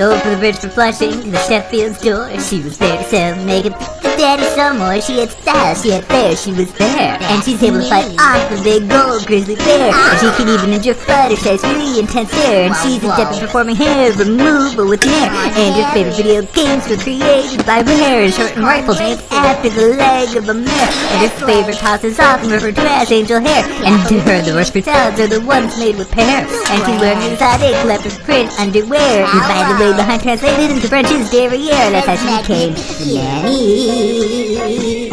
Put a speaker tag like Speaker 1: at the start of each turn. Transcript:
Speaker 1: Over the bridge for Flushing the Sheffield store. She was there to sell to daddy some more. She had style, she had flair, she was there. And she's able to fight off the big gold grizzly bear. And she can even endure size really intense air. And she's adept at performing hair removal with hair. And her favorite video games were created by Rare. Short and rifles after the leg of a mare. And her favorite toss is often referred to as angel hair. And to her, the worst salads are the ones made with pear. And she wears exotic leopard print underwear. And by the way, behind translated into French is derriere. That's how she came. Nanny. 咦咦